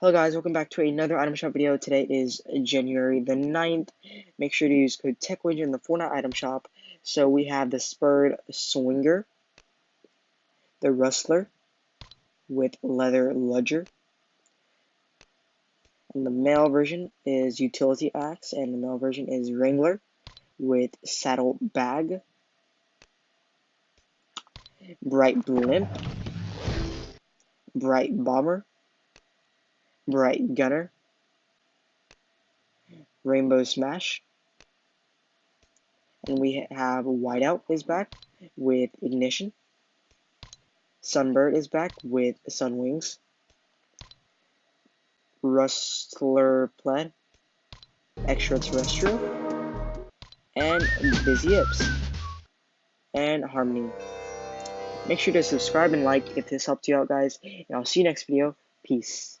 Hello guys, welcome back to another item shop video. Today is January the 9th. Make sure to use code TechWinge in the Fortnite item shop. So we have the spurred swinger, the rustler with leather ludger, and the male version is utility axe, and the male version is wrangler with saddle bag, bright blimp, bright bomber, Bright Gunner, Rainbow Smash, and we have Whiteout is back with Ignition, Sunbird is back with Sun Wings, Rustler Plaid, Extraterrestrial, and Busy Ips, and Harmony. Make sure to subscribe and like if this helped you out, guys, and I'll see you next video. Peace.